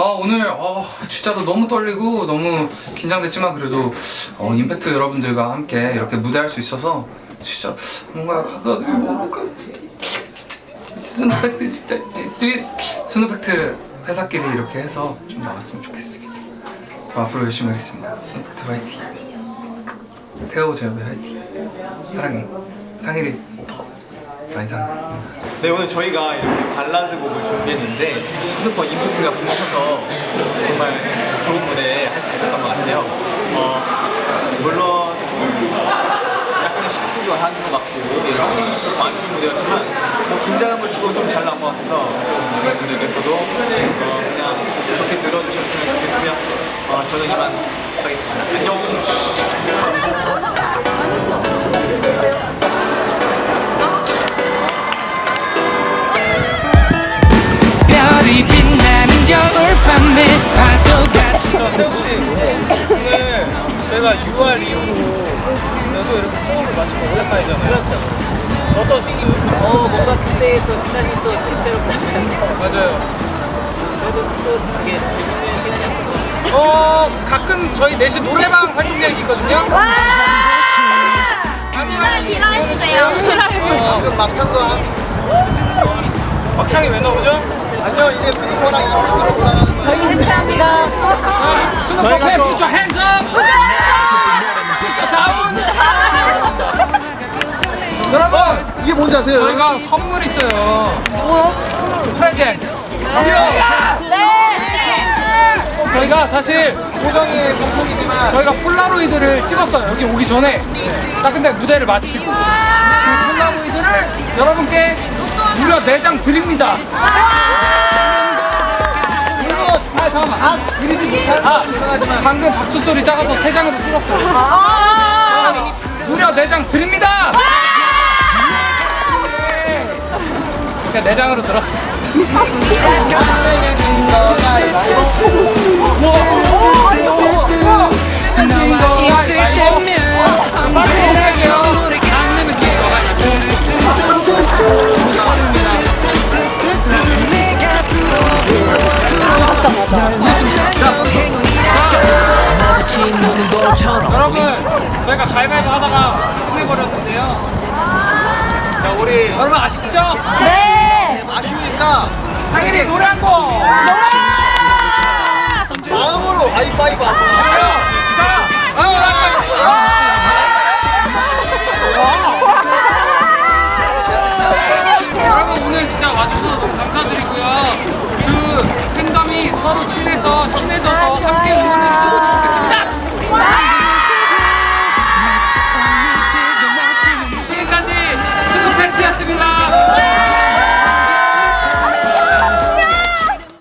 오늘 어, 진짜로 너무 떨리고 너무 긴장됐지만 그래도 어, 임팩트 여러분들과 함께 이렇게 무대할 수 있어서 진짜 뭔가 가가지고 뭔가 스누팩트 진짜 뒤 스누팩트 회사끼리 이렇게 해서 좀 나왔으면 좋겠습니다. 저 앞으로 열심히 하겠습니다. 스누팩트 화이팅. 태호 제업이 화이팅. 사랑해. 상일이 더 사랑해. 네 오늘 저희가 이렇게 발라드 곡을 준비했는데 스누퍼 임팩트가 뭉쳐서 정말 좋은 무대 할 수 있었던 것 같아요. 어, 물론 약간의 실수도 하는 것 같고 이런 좀 아쉬운 무대였지만 뭐 긴장한 걸 치고 좀 잘 나온 것 같아서 여러분들께서도 어, 그냥 좋게 들어주셨으면 좋겠고요. 어, 저는 이만 가겠습니다. 안녕 파도같이 혹시 오늘 저희가 6월 이후로도 이렇게 호흡을 맞추고 오래가잖아요. 어떤 핑이 어 뭔가 그때의 또 시간이 또 새롭게 맞아요. 그래도 또 되게 재밌는 시간이었던 것 같아요 어 가끔 저희 넷이 노래방 활동 계획 있거든요. 기다려주세요. 어, 그 막창도 한 막창이 왜 나오죠? 아니요 이게 스누퍼랑 임팩트로 올라가는 저희 해체합니다. 스노퍼 캡 put your hands up. Put your down. 여러분 이게 뭔지 아세요? 저희가 선물 있어요. 뭐요? 프레젠트. 저희가 사실 고정의 성공이지만 저희가 폴라로이드를 찍었어요 여기 오기 전에 딱 근데 무대를 마치고 그 폴라로이드를 여러분께 무려 4장 드립니다 아 잠깐만 아, 그리지 아 방금 박수 소리 작아서 3장으로 줄었어요. 무려 4장 드립니다. 그냥 4장으로 들었어 저희가 가위바위보 하다가 끝내버렸는데요 자 우리 여러분 아쉽죠? 네 아쉬우니까 당연히 노래 한곡 마음으로 가위바위보 한번 진짜 와주셔서 감사드리고요 그 팬덤이 서로 친해서 친해져서